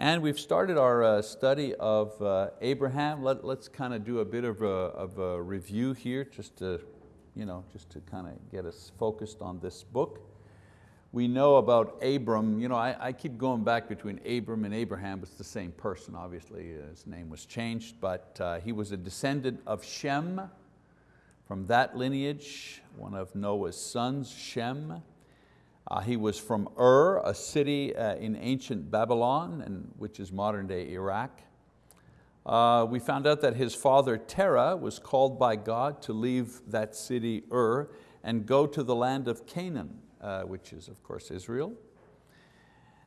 And we've started our uh, study of uh, Abraham. Let, us kind of do a bit of a, of a, review here just to, you know, just to kind of get us focused on this book. We know about Abram, you know, I, I keep going back between Abram and Abraham, it's the same person, obviously, his name was changed, but uh, he was a descendant of Shem. From that lineage, one of Noah's sons, Shem, uh, he was from Ur, a city uh, in ancient Babylon, and, which is modern day Iraq. Uh, we found out that his father Terah was called by God to leave that city Ur and go to the land of Canaan, uh, which is of course Israel.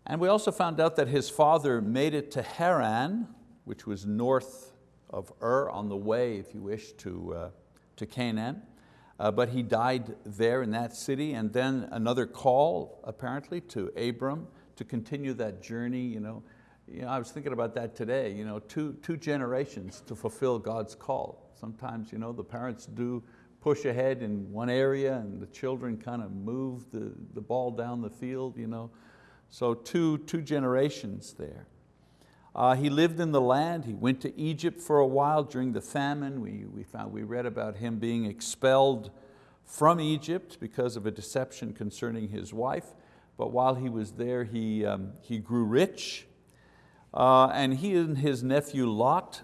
And we also found out that his father made it to Haran, which was north of Ur on the way, if you wish, to, uh, to Canaan uh, but he died there in that city and then another call apparently to Abram to continue that journey. You know, you know, I was thinking about that today, you know, two, two generations to fulfill God's call. Sometimes you know, the parents do push ahead in one area and the children kind of move the, the ball down the field. You know. So two, two generations there. Uh, he lived in the land, he went to Egypt for a while during the famine. We, we, found, we read about him being expelled from Egypt because of a deception concerning his wife. But while he was there, he, um, he grew rich. Uh, and he and his nephew Lot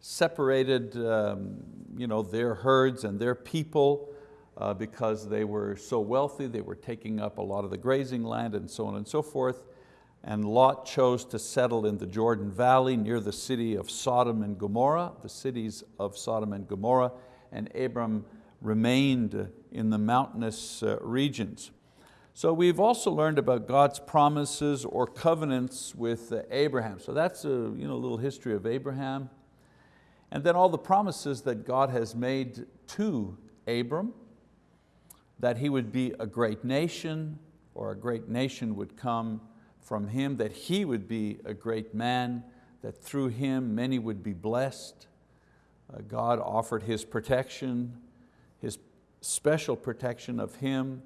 separated um, you know, their herds and their people uh, because they were so wealthy, they were taking up a lot of the grazing land and so on and so forth and Lot chose to settle in the Jordan Valley near the city of Sodom and Gomorrah, the cities of Sodom and Gomorrah, and Abram remained in the mountainous uh, regions. So we've also learned about God's promises or covenants with uh, Abraham. So that's a you know, little history of Abraham. And then all the promises that God has made to Abram, that he would be a great nation, or a great nation would come from him that he would be a great man, that through him many would be blessed. Uh, God offered His protection, His special protection of him,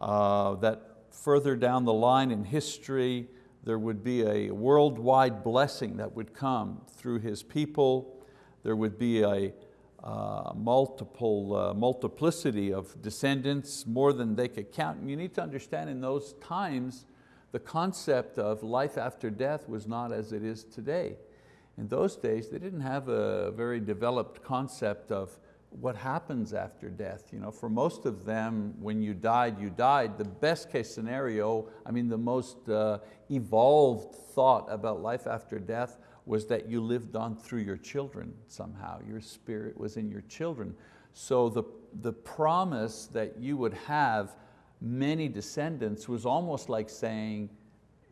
uh, that further down the line in history, there would be a worldwide blessing that would come through His people. There would be a uh, multiple, uh, multiplicity of descendants, more than they could count. And you need to understand in those times, the concept of life after death was not as it is today. In those days, they didn't have a very developed concept of what happens after death. You know, for most of them, when you died, you died. The best case scenario, I mean the most uh, evolved thought about life after death was that you lived on through your children somehow. Your spirit was in your children. So the, the promise that you would have many descendants was almost like saying,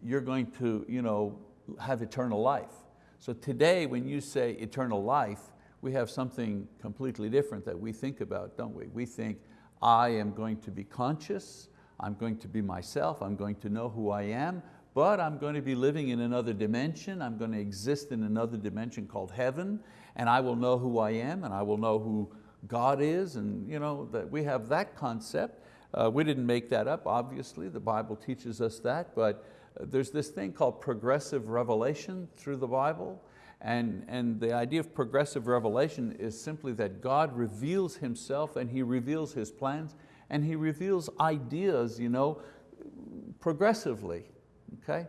you're going to you know, have eternal life. So today when you say eternal life, we have something completely different that we think about, don't we? We think, I am going to be conscious, I'm going to be myself, I'm going to know who I am, but I'm going to be living in another dimension, I'm going to exist in another dimension called heaven, and I will know who I am, and I will know who God is, and you know, that we have that concept. Uh, we didn't make that up, obviously, the Bible teaches us that, but uh, there's this thing called progressive revelation through the Bible, and, and the idea of progressive revelation is simply that God reveals Himself and He reveals His plans and He reveals ideas you know, progressively, okay?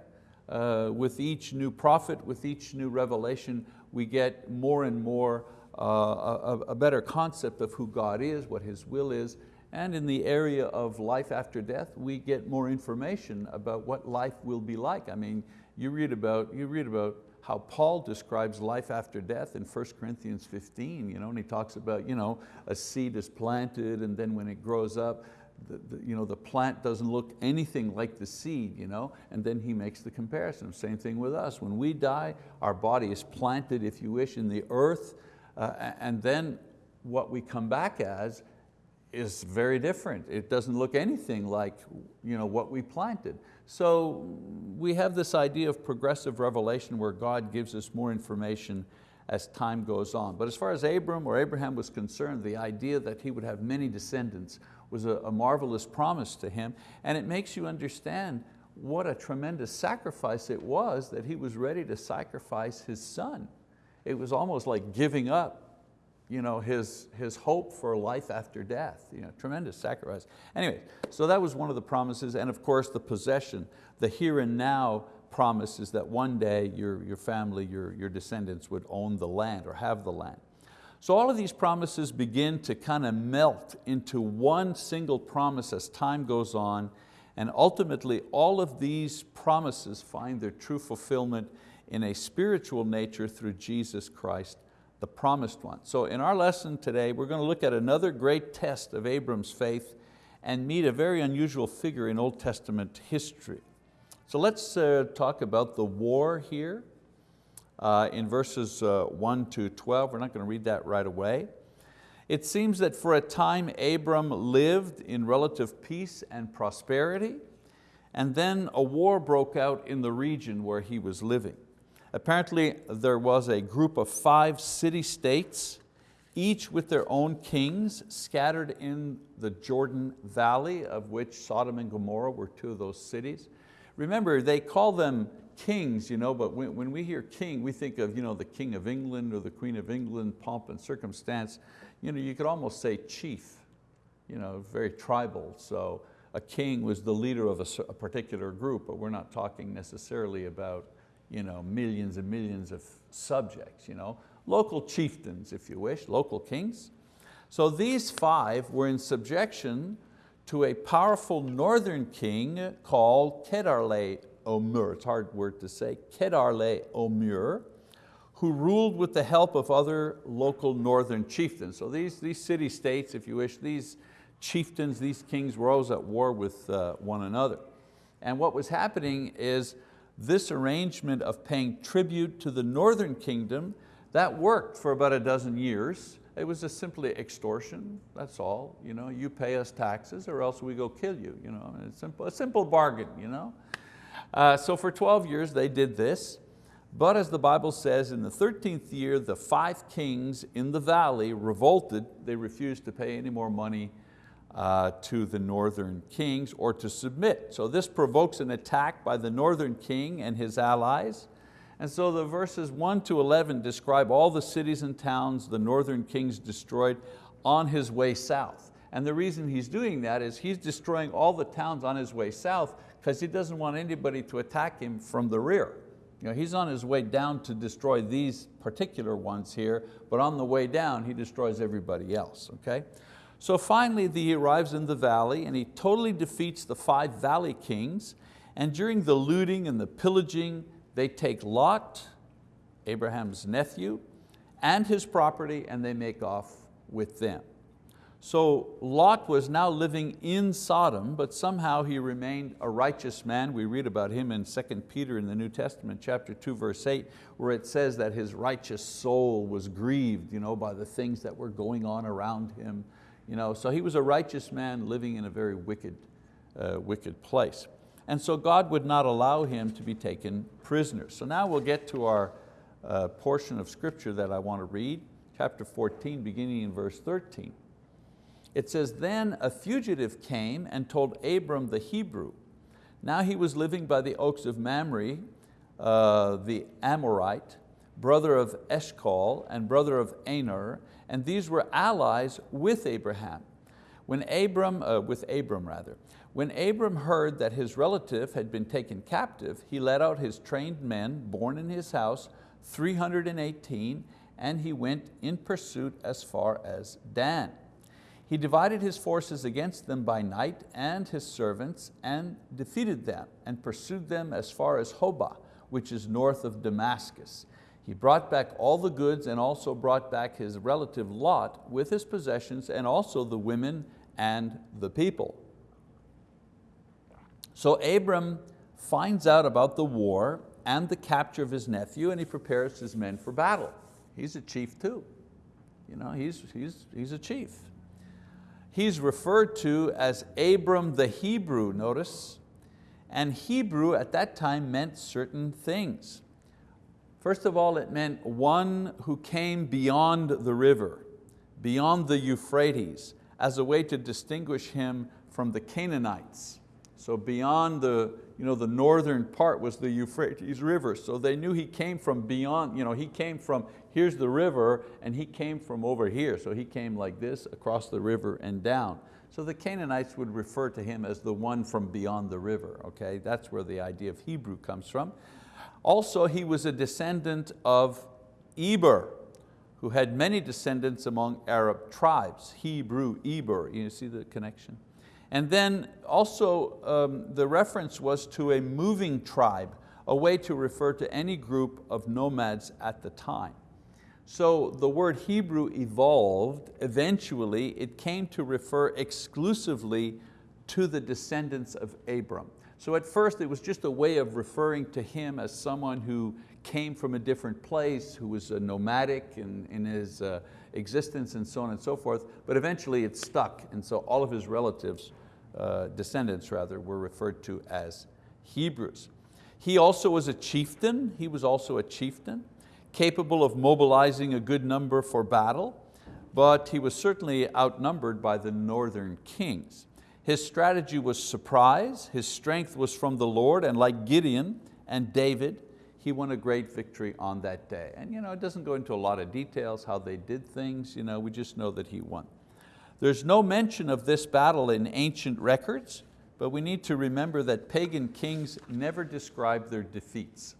Uh, with each new prophet, with each new revelation, we get more and more uh, a, a better concept of who God is, what His will is, and in the area of life after death, we get more information about what life will be like. I mean, you read about, you read about how Paul describes life after death in 1 Corinthians 15, you know, and he talks about you know, a seed is planted and then when it grows up, the, the, you know, the plant doesn't look anything like the seed, you know? and then he makes the comparison. Same thing with us. When we die, our body is planted, if you wish, in the earth, uh, and then what we come back as is very different. It doesn't look anything like you know, what we planted. So we have this idea of progressive revelation where God gives us more information as time goes on. But as far as Abram or Abraham was concerned, the idea that he would have many descendants was a, a marvelous promise to him. And it makes you understand what a tremendous sacrifice it was that he was ready to sacrifice his son. It was almost like giving up you know, his, his hope for life after death. You know, tremendous sacrifice. Anyway, so that was one of the promises, and of course the possession, the here and now promise is that one day your, your family, your, your descendants would own the land or have the land. So all of these promises begin to kind of melt into one single promise as time goes on, and ultimately all of these promises find their true fulfillment in a spiritual nature through Jesus Christ the promised one. So in our lesson today, we're going to look at another great test of Abram's faith and meet a very unusual figure in Old Testament history. So let's uh, talk about the war here uh, in verses uh, 1 to 12. We're not going to read that right away. It seems that for a time Abram lived in relative peace and prosperity, and then a war broke out in the region where he was living. Apparently there was a group of five city-states, each with their own kings, scattered in the Jordan Valley, of which Sodom and Gomorrah were two of those cities. Remember, they call them kings, you know, but when, when we hear king, we think of you know, the king of England or the queen of England, pomp and circumstance. You, know, you could almost say chief, you know, very tribal. So a king was the leader of a, a particular group, but we're not talking necessarily about you know, millions and millions of subjects, you know, local chieftains, if you wish, local kings. So these five were in subjection to a powerful northern king called Kedarle Omur, it's a hard word to say, Chedorlaomer, who ruled with the help of other local northern chieftains. So these, these city-states, if you wish, these chieftains, these kings were always at war with uh, one another. And what was happening is this arrangement of paying tribute to the northern kingdom, that worked for about a dozen years. It was just simply extortion, that's all. You, know, you pay us taxes or else we go kill you. you know, it's simple, a simple bargain. You know? Uh, so for 12 years they did this, but as the Bible says, in the 13th year, the five kings in the valley revolted. They refused to pay any more money uh, to the northern kings or to submit. So this provokes an attack by the northern king and his allies. And so the verses 1 to 11 describe all the cities and towns the northern kings destroyed on his way south. And the reason he's doing that is he's destroying all the towns on his way south because he doesn't want anybody to attack him from the rear. You know, he's on his way down to destroy these particular ones here, but on the way down, he destroys everybody else, okay? So finally he arrives in the valley and he totally defeats the five valley kings and during the looting and the pillaging, they take Lot, Abraham's nephew, and his property and they make off with them. So Lot was now living in Sodom, but somehow he remained a righteous man. We read about him in 2 Peter in the New Testament, chapter 2, verse 8, where it says that his righteous soul was grieved you know, by the things that were going on around him you know, so he was a righteous man living in a very wicked, uh, wicked place. And so God would not allow him to be taken prisoner. So now we'll get to our uh, portion of scripture that I want to read, chapter 14, beginning in verse 13. It says, then a fugitive came and told Abram the Hebrew. Now he was living by the oaks of Mamre, uh, the Amorite, brother of Eshcol and brother of Aner, and these were allies with Abraham. When Abram, uh, with Abram rather, when Abram heard that his relative had been taken captive, he led out his trained men born in his house, 318, and he went in pursuit as far as Dan. He divided his forces against them by night and his servants and defeated them and pursued them as far as Hobah, which is north of Damascus. He brought back all the goods and also brought back his relative Lot with his possessions and also the women and the people. So Abram finds out about the war and the capture of his nephew and he prepares his men for battle. He's a chief too. You know, he's, he's, he's a chief. He's referred to as Abram the Hebrew, notice. And Hebrew at that time meant certain things. First of all, it meant one who came beyond the river, beyond the Euphrates, as a way to distinguish him from the Canaanites. So beyond the, you know, the northern part was the Euphrates River. So they knew he came from beyond, you know, he came from, here's the river, and he came from over here. So he came like this, across the river and down. So the Canaanites would refer to him as the one from beyond the river. Okay? That's where the idea of Hebrew comes from. Also, he was a descendant of Eber, who had many descendants among Arab tribes. Hebrew, Eber, you see the connection? And then also um, the reference was to a moving tribe, a way to refer to any group of nomads at the time. So the word Hebrew evolved, eventually it came to refer exclusively to the descendants of Abram. So at first it was just a way of referring to him as someone who came from a different place, who was a nomadic in, in his uh, existence and so on and so forth, but eventually it stuck and so all of his relatives, uh, descendants rather, were referred to as Hebrews. He also was a chieftain, he was also a chieftain capable of mobilizing a good number for battle, but he was certainly outnumbered by the northern kings. His strategy was surprise, his strength was from the Lord, and like Gideon and David, he won a great victory on that day. And you know, it doesn't go into a lot of details how they did things, you know, we just know that he won. There's no mention of this battle in ancient records, but we need to remember that pagan kings never described their defeats.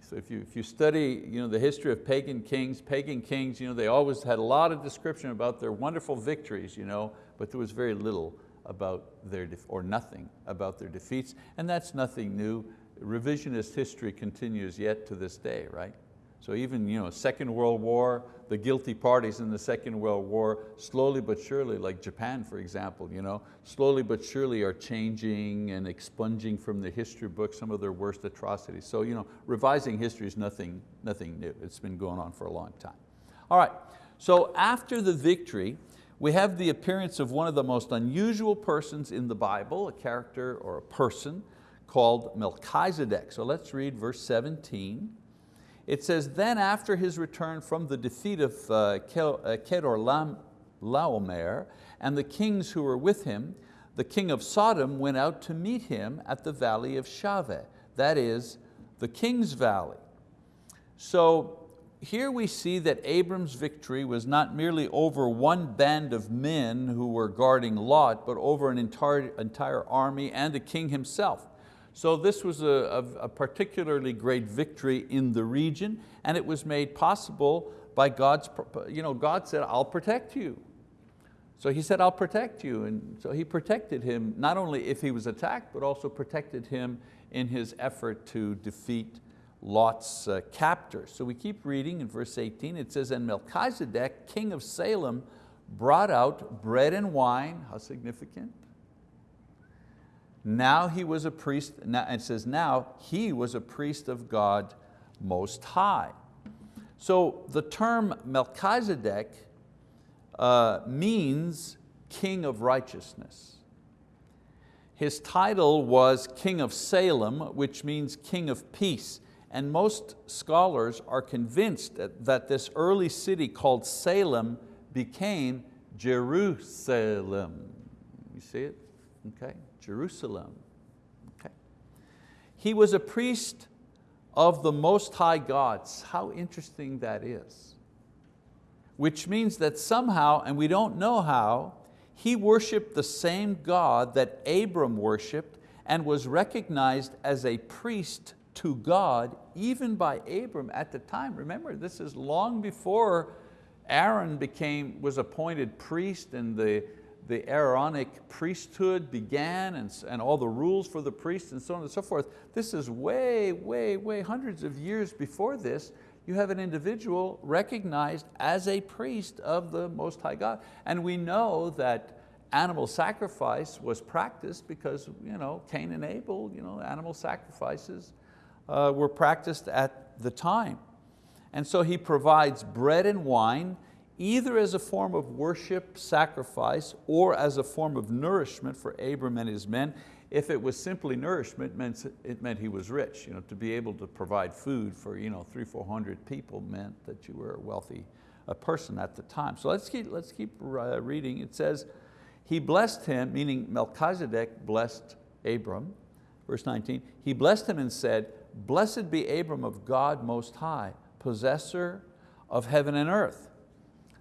So if you, if you study you know, the history of pagan kings, pagan kings, you know, they always had a lot of description about their wonderful victories, you know, but there was very little about their, or nothing about their defeats, and that's nothing new. Revisionist history continues yet to this day, right? So even you know, Second World War, the guilty parties in the Second World War, slowly but surely, like Japan for example, you know, slowly but surely are changing and expunging from the history books some of their worst atrocities. So you know, revising history is nothing, nothing new. It's been going on for a long time. All right, so after the victory, we have the appearance of one of the most unusual persons in the Bible, a character or a person called Melchizedek. So let's read verse 17. It says, then after his return from the defeat of uh, uh Kedor Laomer and the kings who were with him, the king of Sodom went out to meet him at the valley of Shaveh, that is, the king's valley. So here we see that Abram's victory was not merely over one band of men who were guarding Lot, but over an entire, entire army and the king himself. So this was a, a, particularly great victory in the region and it was made possible by God's, you know, God said, I'll protect you. So he said, I'll protect you. And so he protected him, not only if he was attacked, but also protected him in his effort to defeat Lot's uh, captors. So we keep reading in verse 18, it says, and Melchizedek, king of Salem, brought out bread and wine, how significant? Now he was a priest, now, it says now he was a priest of God Most High. So the term Melchizedek uh, means king of righteousness. His title was king of Salem, which means king of peace. And most scholars are convinced that, that this early city called Salem became Jerusalem. You see it? Okay. Jerusalem. Okay. He was a priest of the Most High Gods. How interesting that is. Which means that somehow, and we don't know how, he worshiped the same God that Abram worshiped and was recognized as a priest to God even by Abram at the time. Remember, this is long before Aaron became, was appointed priest and the, the Aaronic priesthood began and, and all the rules for the priests and so on and so forth. This is way, way, way, hundreds of years before this, you have an individual recognized as a priest of the Most High God. And we know that animal sacrifice was practiced because you know, Cain and Abel, you know, animal sacrifices uh, were practiced at the time. And so he provides bread and wine either as a form of worship, sacrifice, or as a form of nourishment for Abram and his men. If it was simply nourishment, it meant, it meant he was rich. You know, to be able to provide food for you know, three, 400 people meant that you were a wealthy a person at the time. So let's keep, let's keep uh, reading. It says, he blessed him, meaning Melchizedek blessed Abram, verse 19, he blessed him and said, blessed be Abram of God Most High, possessor of heaven and earth.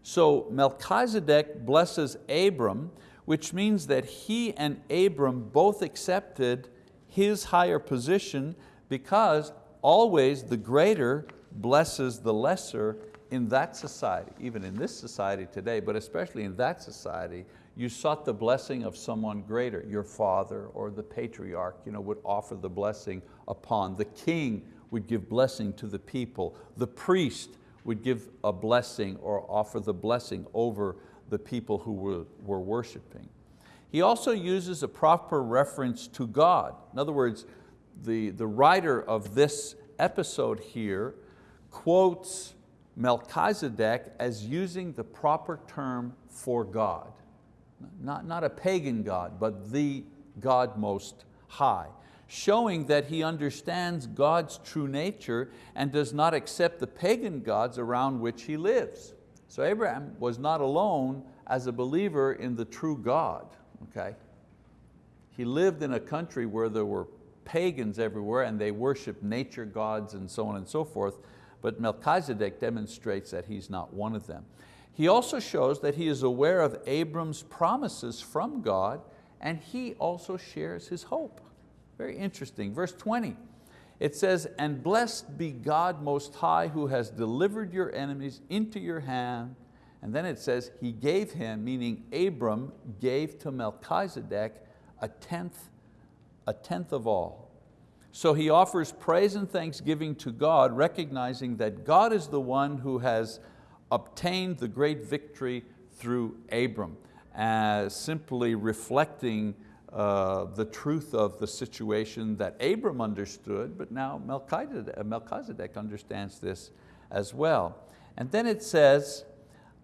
So Melchizedek blesses Abram, which means that he and Abram both accepted his higher position because always the greater blesses the lesser in that society, even in this society today, but especially in that society, you sought the blessing of someone greater. Your father or the patriarch you know, would offer the blessing upon. The king would give blessing to the people. The priest would give a blessing or offer the blessing over the people who were, were worshiping. He also uses a proper reference to God. In other words, the, the writer of this episode here quotes Melchizedek as using the proper term for God. Not, not a pagan God, but the God most high, showing that he understands God's true nature and does not accept the pagan gods around which he lives. So Abraham was not alone as a believer in the true God. Okay? He lived in a country where there were pagans everywhere and they worshiped nature gods and so on and so forth, but Melchizedek demonstrates that he's not one of them. He also shows that he is aware of Abram's promises from God and he also shares his hope. Very interesting, verse 20. It says, and blessed be God most high who has delivered your enemies into your hand. And then it says, he gave him, meaning Abram gave to Melchizedek a tenth, a tenth of all. So he offers praise and thanksgiving to God, recognizing that God is the one who has obtained the great victory through Abram, as simply reflecting uh, the truth of the situation that Abram understood, but now Melchizedek, Melchizedek understands this as well. And then it says,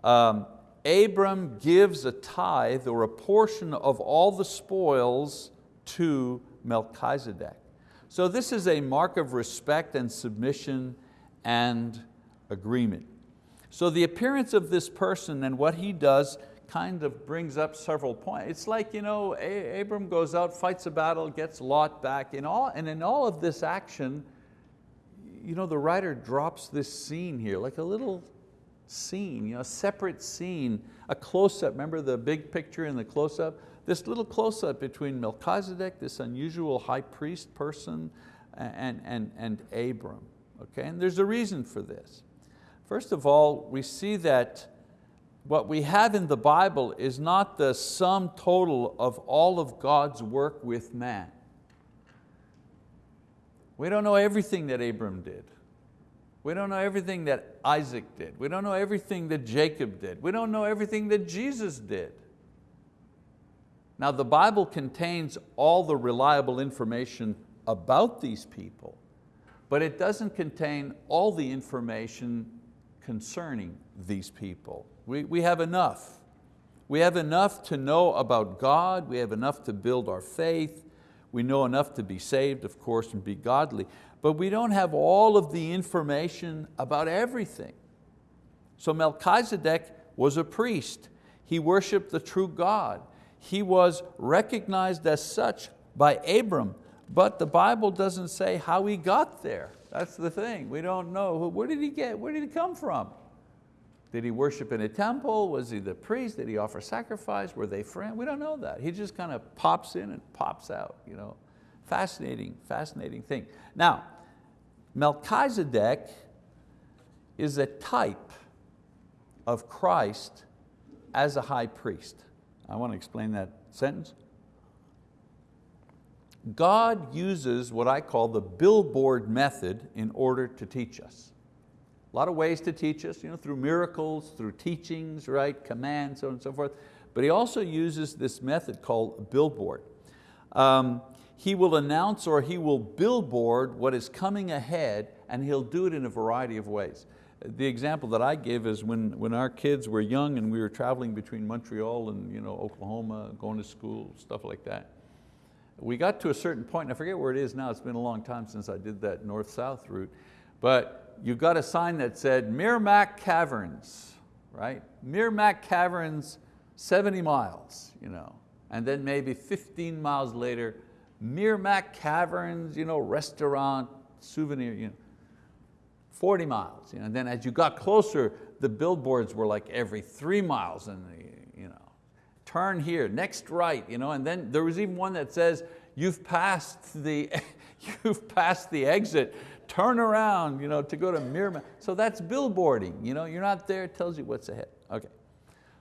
um, Abram gives a tithe or a portion of all the spoils to Melchizedek. So this is a mark of respect and submission and agreement. So the appearance of this person and what he does kind of brings up several points. It's like, you know, Abram goes out, fights a battle, gets Lot back, in all, and in all of this action, you know, the writer drops this scene here, like a little scene, you know, a separate scene, a close-up, remember the big picture and the close-up? this little close-up between Melchizedek, this unusual high priest person, and, and, and Abram. Okay? And there's a reason for this. First of all, we see that what we have in the Bible is not the sum total of all of God's work with man. We don't know everything that Abram did. We don't know everything that Isaac did. We don't know everything that Jacob did. We don't know everything that Jesus did. Now the Bible contains all the reliable information about these people, but it doesn't contain all the information concerning these people. We, we have enough. We have enough to know about God, we have enough to build our faith, we know enough to be saved, of course, and be godly, but we don't have all of the information about everything. So Melchizedek was a priest. He worshiped the true God he was recognized as such by Abram, but the Bible doesn't say how he got there. That's the thing, we don't know. Where did he get, where did he come from? Did he worship in a temple? Was he the priest? Did he offer sacrifice? Were they friends? We don't know that. He just kind of pops in and pops out. You know? Fascinating, fascinating thing. Now, Melchizedek is a type of Christ as a high priest. I want to explain that sentence. God uses what I call the billboard method in order to teach us. A lot of ways to teach us, you know, through miracles, through teachings, right, commands, so on and so forth. But he also uses this method called billboard. Um, he will announce or he will billboard what is coming ahead and he'll do it in a variety of ways the example that I give is when, when our kids were young and we were traveling between Montreal and you know, Oklahoma, going to school, stuff like that. We got to a certain point, and I forget where it is now, it's been a long time since I did that north-south route, but you got a sign that said Meramec Caverns, right? Meramec Caverns, 70 miles, you know. and then maybe 15 miles later, Meramec Caverns, you know, restaurant, souvenir, you know, 40 miles. You know, and then as you got closer, the billboards were like every three miles and turn here, next right. You know, and then there was even one that says, you've passed the, you've passed the exit, turn around you know, to go to Meramec. So that's billboarding. You know, you're not there, it tells you what's ahead. Okay.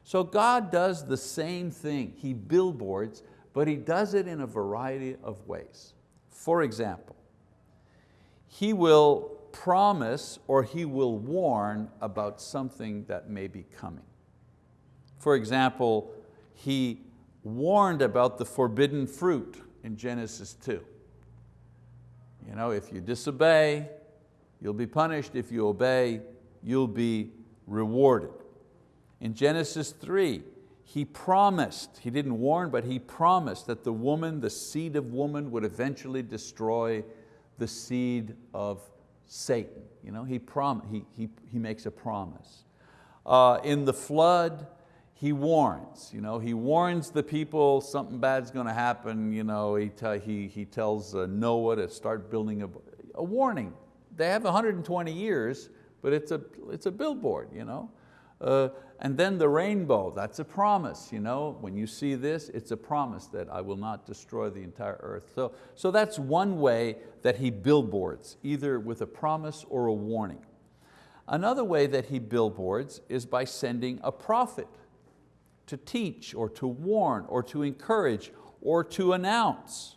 So God does the same thing. He billboards, but He does it in a variety of ways. For example, He will promise or He will warn about something that may be coming. For example, He warned about the forbidden fruit in Genesis 2. You know, if you disobey, you'll be punished. If you obey, you'll be rewarded. In Genesis 3, he promised, he didn't warn, but he promised that the woman, the seed of woman would eventually destroy the seed of Satan. You know, he, prom he, he, he makes a promise. Uh, in the flood, he warns. You know, he warns the people something bad's going to happen. You know, he, he, he tells uh, Noah to start building a, a warning. They have 120 years, but it's a, it's a billboard. You know? Uh, and then the rainbow, that's a promise. You know? When you see this, it's a promise that I will not destroy the entire earth. So, so that's one way that he billboards, either with a promise or a warning. Another way that he billboards is by sending a prophet to teach or to warn or to encourage or to announce.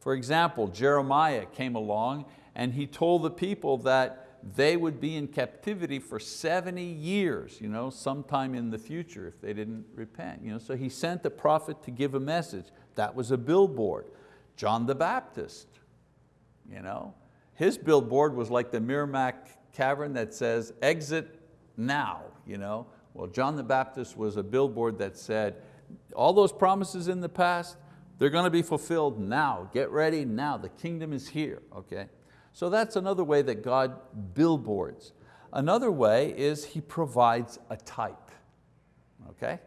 For example, Jeremiah came along and he told the people that they would be in captivity for 70 years, you know, sometime in the future if they didn't repent. You know, so he sent a prophet to give a message. That was a billboard. John the Baptist, you know, his billboard was like the Meramec cavern that says, exit now. You know? Well, John the Baptist was a billboard that said, all those promises in the past, they're going to be fulfilled now. Get ready now, the kingdom is here, okay? So that's another way that God billboards. Another way is He provides a type, okay?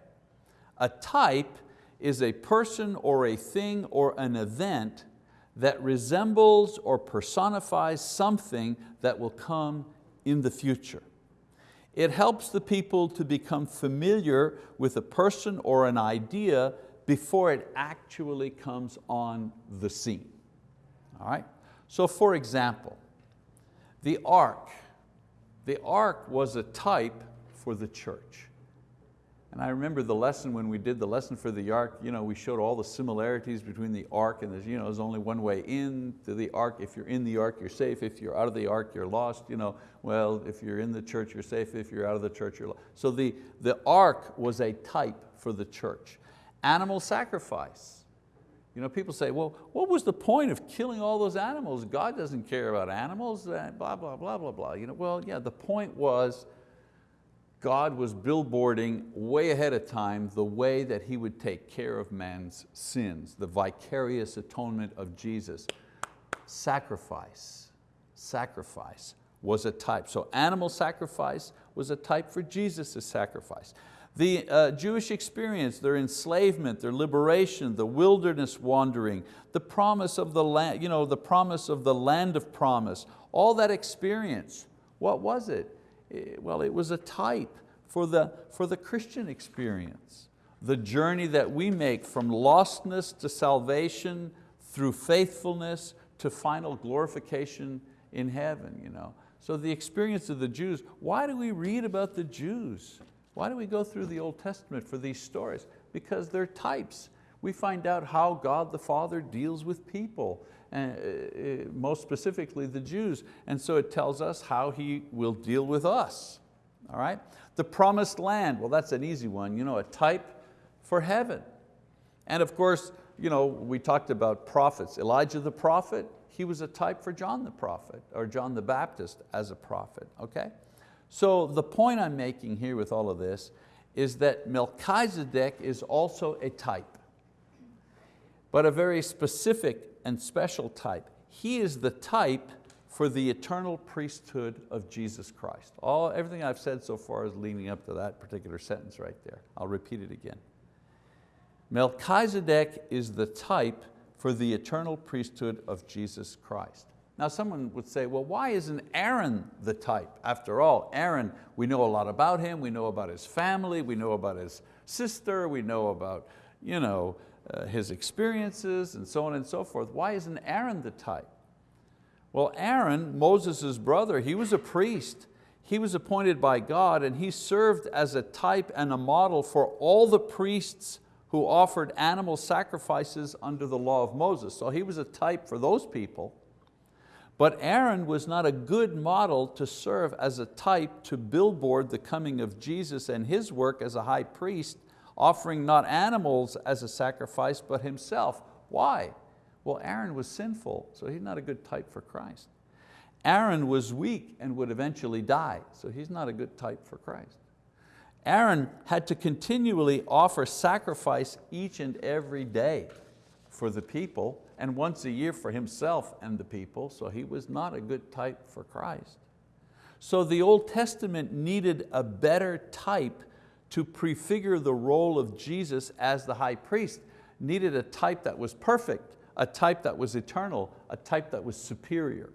A type is a person or a thing or an event that resembles or personifies something that will come in the future. It helps the people to become familiar with a person or an idea before it actually comes on the scene. All right? So for example, the ark. The ark was a type for the church. And I remember the lesson when we did the lesson for the ark, you know, we showed all the similarities between the ark and there's, you know, there's only one way in to the ark. If you're in the ark, you're safe. If you're out of the ark, you're lost. You know, well, if you're in the church, you're safe. If you're out of the church, you're lost. So the, the ark was a type for the church. Animal sacrifice. You know, people say, well, what was the point of killing all those animals? God doesn't care about animals, eh, blah, blah, blah, blah, blah. You know, well, yeah, the point was God was billboarding way ahead of time the way that He would take care of man's sins, the vicarious atonement of Jesus. Sacrifice, sacrifice was a type. So animal sacrifice was a type for Jesus' sacrifice. The uh, Jewish experience, their enslavement, their liberation, the wilderness wandering, the promise of the land, you know, the promise of the land of promise, all that experience, what was it? Eh, well, it was a type for the, for the Christian experience. The journey that we make from lostness to salvation, through faithfulness to final glorification in heaven. You know? So the experience of the Jews, why do we read about the Jews? Why do we go through the Old Testament for these stories? Because they're types. We find out how God the Father deals with people uh, most specifically the Jews. And so it tells us how He will deal with us. All right? The promised land, well that's an easy one, you know, a type for heaven. And of course, you know, we talked about prophets. Elijah the prophet, he was a type for John the prophet, or John the Baptist as a prophet, okay? So the point I'm making here with all of this is that Melchizedek is also a type, but a very specific and special type. He is the type for the eternal priesthood of Jesus Christ. All, everything I've said so far is leading up to that particular sentence right there. I'll repeat it again. Melchizedek is the type for the eternal priesthood of Jesus Christ. Now someone would say, well, why isn't Aaron the type? After all, Aaron, we know a lot about him, we know about his family, we know about his sister, we know about you know, uh, his experiences and so on and so forth. Why isn't Aaron the type? Well, Aaron, Moses' brother, he was a priest. He was appointed by God and he served as a type and a model for all the priests who offered animal sacrifices under the law of Moses. So he was a type for those people. But Aaron was not a good model to serve as a type to billboard the coming of Jesus and his work as a high priest, offering not animals as a sacrifice, but himself. Why? Well, Aaron was sinful, so he's not a good type for Christ. Aaron was weak and would eventually die, so he's not a good type for Christ. Aaron had to continually offer sacrifice each and every day for the people, and once a year for himself and the people, so he was not a good type for Christ. So the Old Testament needed a better type to prefigure the role of Jesus as the high priest, needed a type that was perfect, a type that was eternal, a type that was superior.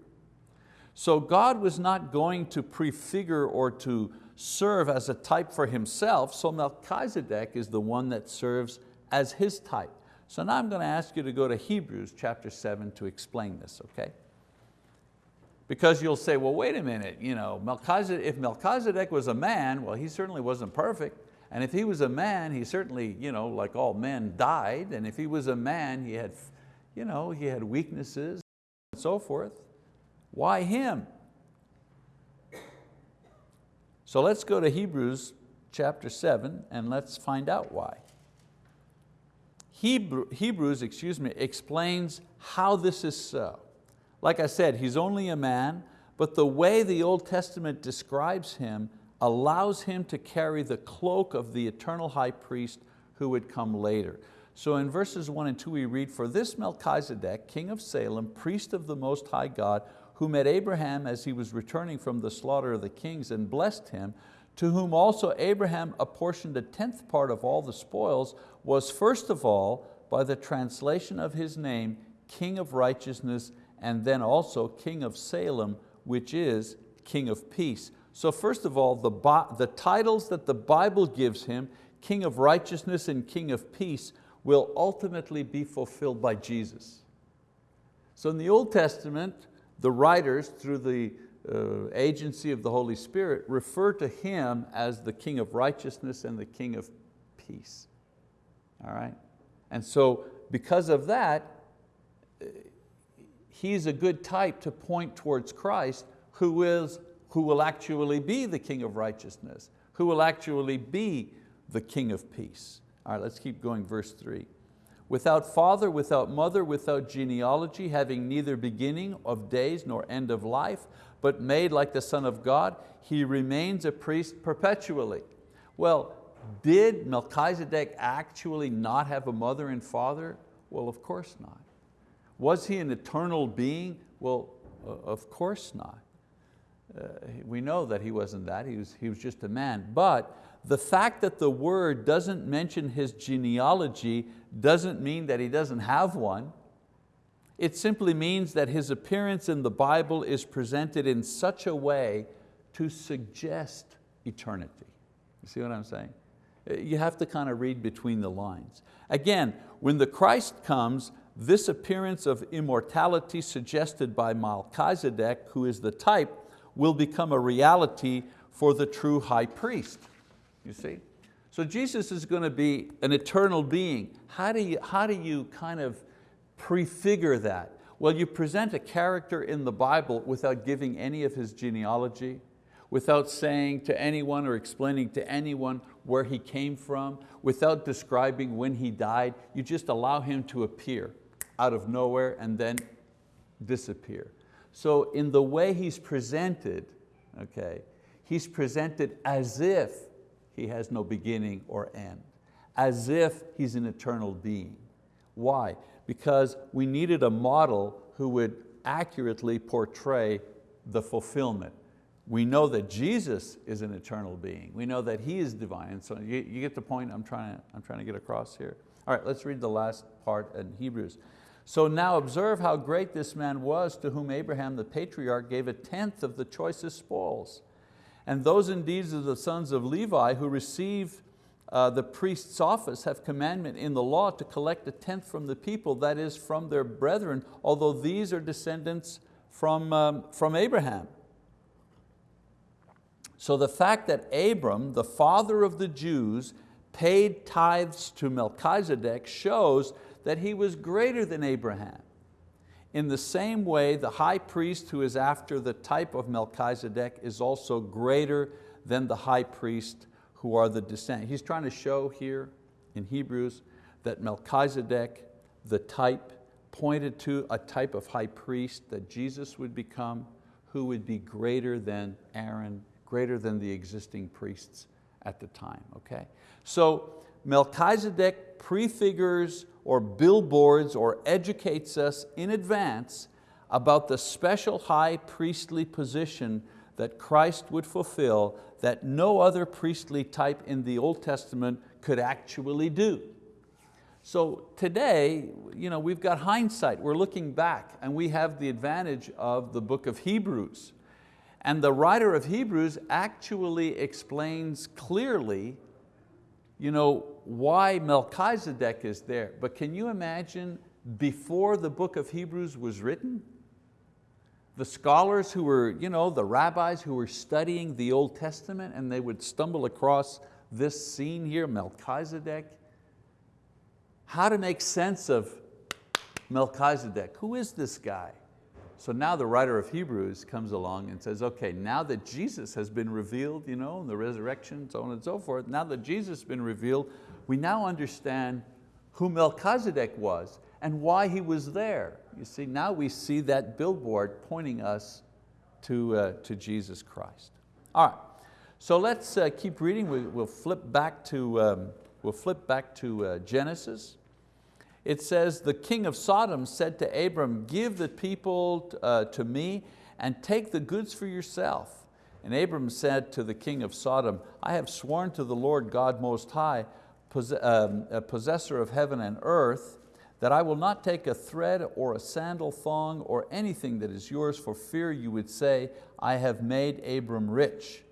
So God was not going to prefigure or to serve as a type for himself, so Melchizedek is the one that serves as his type. So now I'm going to ask you to go to Hebrews chapter seven to explain this, okay? Because you'll say, well, wait a minute, you know, Melchizedek, if Melchizedek was a man, well, he certainly wasn't perfect. And if he was a man, he certainly, you know, like all men, died. And if he was a man, he had, you know, he had weaknesses and so forth. Why him? So let's go to Hebrews chapter seven and let's find out why. Hebrew, Hebrews excuse me, explains how this is so. Like I said, he's only a man, but the way the Old Testament describes him allows him to carry the cloak of the eternal high priest who would come later. So in verses one and two we read, for this Melchizedek, king of Salem, priest of the Most High God, who met Abraham as he was returning from the slaughter of the kings and blessed him, to whom also Abraham apportioned a tenth part of all the spoils, was first of all, by the translation of his name, King of righteousness, and then also King of Salem, which is King of peace. So first of all, the, the titles that the Bible gives him, King of righteousness and King of peace, will ultimately be fulfilled by Jesus. So in the Old Testament, the writers, through the uh, agency of the Holy Spirit refer to Him as the King of righteousness and the King of peace. All right? And so because of that, He's a good type to point towards Christ who, is, who will actually be the King of righteousness, who will actually be the King of peace. All right, let's keep going, verse three. Without father, without mother, without genealogy, having neither beginning of days nor end of life, but made like the Son of God, he remains a priest perpetually. Well, did Melchizedek actually not have a mother and father? Well, of course not. Was he an eternal being? Well, of course not. Uh, we know that he wasn't that, he was, he was just a man. But the fact that the word doesn't mention his genealogy doesn't mean that he doesn't have one. It simply means that his appearance in the Bible is presented in such a way to suggest eternity. You see what I'm saying? You have to kind of read between the lines. Again, when the Christ comes, this appearance of immortality suggested by Melchizedek, who is the type, will become a reality for the true high priest. You see? So Jesus is going to be an eternal being. How do you, how do you kind of prefigure that? Well, you present a character in the Bible without giving any of his genealogy, without saying to anyone or explaining to anyone where he came from, without describing when he died. You just allow him to appear out of nowhere and then disappear. So in the way he's presented, okay, he's presented as if he has no beginning or end, as if he's an eternal being. Why? because we needed a model who would accurately portray the fulfillment. We know that Jesus is an eternal being. We know that He is divine. So you, you get the point I'm trying, to, I'm trying to get across here. All right, let's read the last part in Hebrews. So now observe how great this man was to whom Abraham the patriarch gave a tenth of the choicest spoils. And those indeed of the sons of Levi who receive uh, the priest's office have commandment in the law to collect a tenth from the people, that is from their brethren, although these are descendants from, um, from Abraham. So the fact that Abram, the father of the Jews, paid tithes to Melchizedek shows that he was greater than Abraham. In the same way, the high priest who is after the type of Melchizedek is also greater than the high priest who are the descendants. He's trying to show here in Hebrews that Melchizedek, the type, pointed to a type of high priest that Jesus would become who would be greater than Aaron, greater than the existing priests at the time, okay? So Melchizedek prefigures or billboards or educates us in advance about the special high priestly position that Christ would fulfill that no other priestly type in the Old Testament could actually do. So today, you know, we've got hindsight, we're looking back and we have the advantage of the book of Hebrews. And the writer of Hebrews actually explains clearly you know, why Melchizedek is there. But can you imagine before the book of Hebrews was written? The scholars who were, you know, the rabbis who were studying the Old Testament and they would stumble across this scene here, Melchizedek. How to make sense of Melchizedek. Who is this guy? So now the writer of Hebrews comes along and says, okay, now that Jesus has been revealed, you know, the resurrection, so on and so forth, now that Jesus has been revealed, we now understand who Melchizedek was and why he was there. You see, now we see that billboard pointing us to, uh, to Jesus Christ. All right, so let's uh, keep reading. We, will flip back to, um, we'll flip back to uh, Genesis it says, the king of Sodom said to Abram, give the people uh, to me and take the goods for yourself. And Abram said to the king of Sodom, I have sworn to the Lord God Most High, Um, possessor of heaven and earth, that I will not take a thread or a sandal thong or anything that is yours for fear you would say, I have made Abram rich.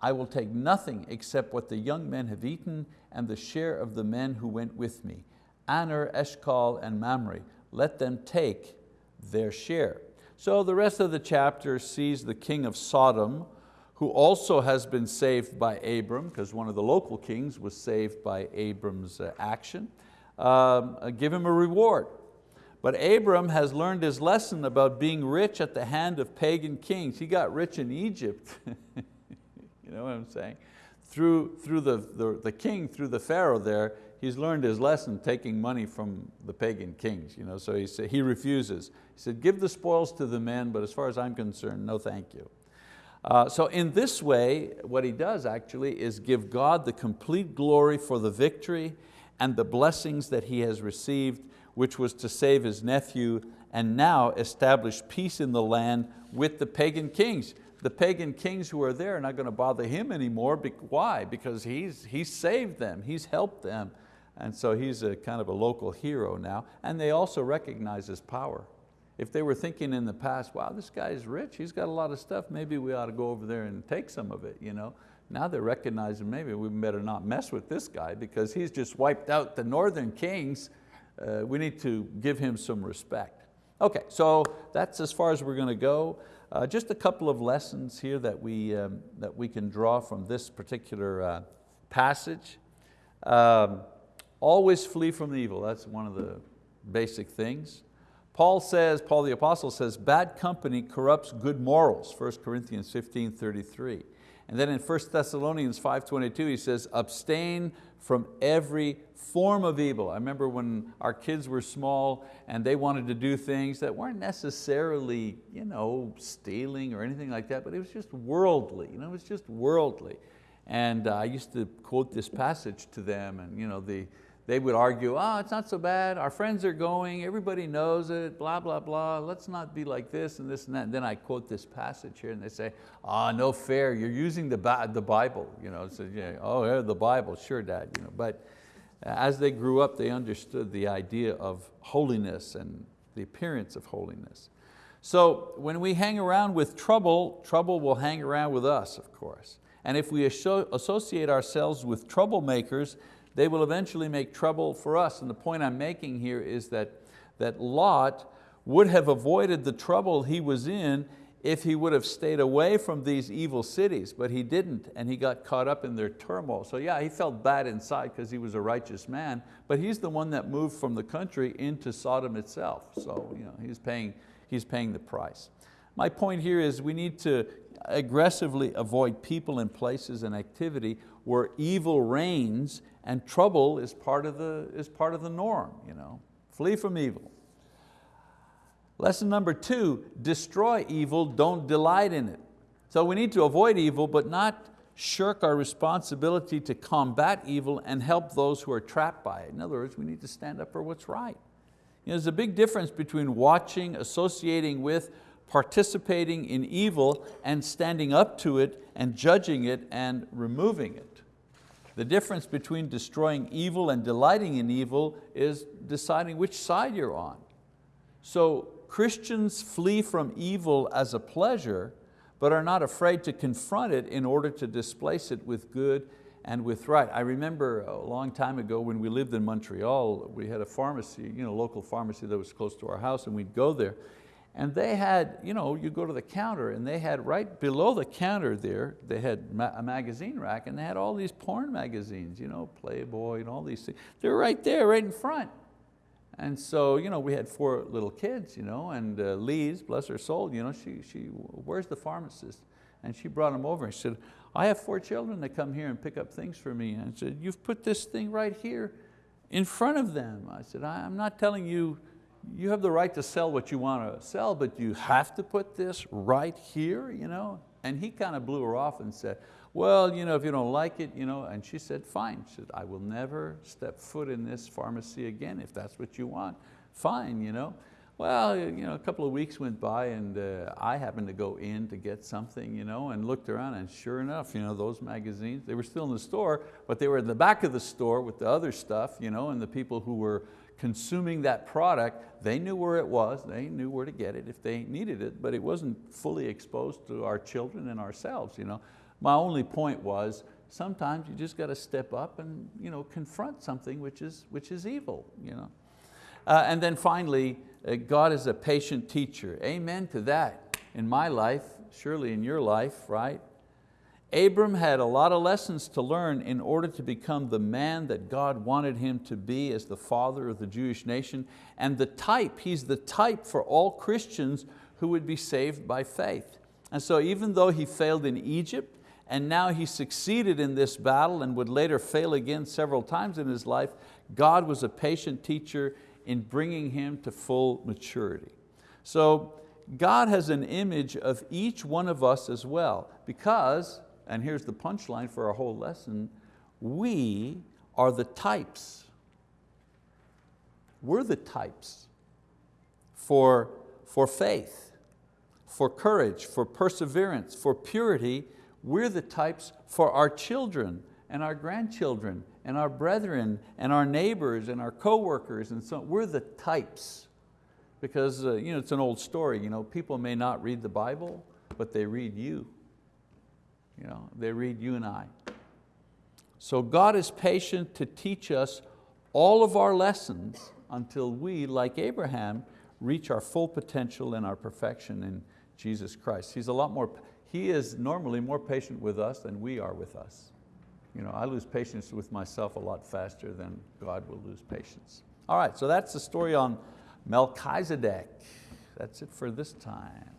I will take nothing except what the young men have eaten and the share of the men who went with me. Aner, Eshcol, and Mamre. Let them take their share. So the rest of the chapter sees the king of Sodom, who also has been saved by Abram, because one of the local kings was saved by Abram's uh, action, um, uh, give him a reward. But Abram has learned his lesson about being rich at the hand of pagan kings. He got rich in Egypt, you know what I'm saying? Through, through the, the, the king, through the Pharaoh there, he's learned his lesson taking money from the pagan kings. You know, so he, said, he refuses. He said, give the spoils to the men, but as far as I'm concerned, no thank you. Uh, so in this way, what he does actually is give God the complete glory for the victory and the blessings that he has received, which was to save his nephew and now establish peace in the land with the pagan kings. The pagan kings who are there are not going to bother him anymore. Why? Because he's, he's saved them, he's helped them, and so he's a kind of a local hero now. And they also recognize his power. If they were thinking in the past, wow, this guy's rich, he's got a lot of stuff, maybe we ought to go over there and take some of it. You know? Now they're recognizing maybe we better not mess with this guy because he's just wiped out the northern kings. Uh, we need to give him some respect. Okay, so that's as far as we're going to go. Uh, just a couple of lessons here that we, um, that we can draw from this particular uh, passage. Um, Always flee from the evil, that's one of the basic things. Paul says, Paul the apostle says, bad company corrupts good morals, 1 Corinthians 15, 33. And then in 1 Thessalonians 5.22 he says, abstain from every form of evil. I remember when our kids were small and they wanted to do things that weren't necessarily you know, stealing or anything like that, but it was just worldly, you know, it was just worldly. And uh, I used to quote this passage to them and you know, the, they would argue, oh, it's not so bad, our friends are going, everybody knows it, blah, blah, blah, let's not be like this and this and that. And then I quote this passage here and they say, ah, oh, no fair, you're using the, the Bible. You know, so, yeah, oh, yeah, the Bible, sure dad. You know, but as they grew up, they understood the idea of holiness and the appearance of holiness. So when we hang around with trouble, trouble will hang around with us, of course. And if we associate ourselves with troublemakers, they will eventually make trouble for us. And the point I'm making here is that, that Lot would have avoided the trouble he was in if he would have stayed away from these evil cities, but he didn't, and he got caught up in their turmoil. So yeah, he felt bad inside because he was a righteous man, but he's the one that moved from the country into Sodom itself. So you know, he's, paying, he's paying the price. My point here is we need to aggressively avoid people and places and activity where evil reigns and trouble is part of the, is part of the norm. You know? Flee from evil. Lesson number two, destroy evil, don't delight in it. So we need to avoid evil, but not shirk our responsibility to combat evil and help those who are trapped by it. In other words, we need to stand up for what's right. You know, there's a big difference between watching, associating with, participating in evil and standing up to it and judging it and removing it. The difference between destroying evil and delighting in evil is deciding which side you're on. So Christians flee from evil as a pleasure, but are not afraid to confront it in order to displace it with good and with right. I remember a long time ago when we lived in Montreal, we had a pharmacy, you know, local pharmacy that was close to our house and we'd go there. And they had, you know, you go to the counter and they had right below the counter there, they had a magazine rack and they had all these porn magazines, you know, Playboy and all these things. They're right there, right in front. And so you know, we had four little kids, you know, and uh, Lise, bless her soul, you know, she, she, where's the pharmacist? And she brought them over and she said, I have four children that come here and pick up things for me. And I said, you've put this thing right here in front of them. I said, I'm not telling you, you have the right to sell what you want to sell, but you have to put this right here, you know? And he kind of blew her off and said, well, you know, if you don't like it, you know, and she said, fine. She said, I will never step foot in this pharmacy again if that's what you want. Fine, you know. Well, you know, a couple of weeks went by and uh, I happened to go in to get something you know, and looked around and sure enough, you know, those magazines, they were still in the store, but they were in the back of the store with the other stuff you know, and the people who were consuming that product, they knew where it was, they knew where to get it if they needed it, but it wasn't fully exposed to our children and ourselves. You know. My only point was, sometimes you just got to step up and you know, confront something which is, which is evil. You know? Uh, and then finally, uh, God is a patient teacher. Amen to that. In my life, surely in your life, right? Abram had a lot of lessons to learn in order to become the man that God wanted him to be as the father of the Jewish nation and the type, he's the type for all Christians who would be saved by faith. And so even though he failed in Egypt, and now he succeeded in this battle and would later fail again several times in his life, God was a patient teacher in bringing him to full maturity. So God has an image of each one of us as well because, and here's the punchline for our whole lesson, we are the types. We're the types for, for faith, for courage, for perseverance, for purity, we're the types for our children and our grandchildren and our brethren and our neighbors and our coworkers and so we're the types because uh, you know, it's an old story. You know, people may not read the Bible, but they read you. You know, they read you and I. So God is patient to teach us all of our lessons until we, like Abraham, reach our full potential and our perfection in Jesus Christ. He's a lot more, he is normally more patient with us than we are with us. You know, I lose patience with myself a lot faster than God will lose patience. All right, so that's the story on Melchizedek. That's it for this time.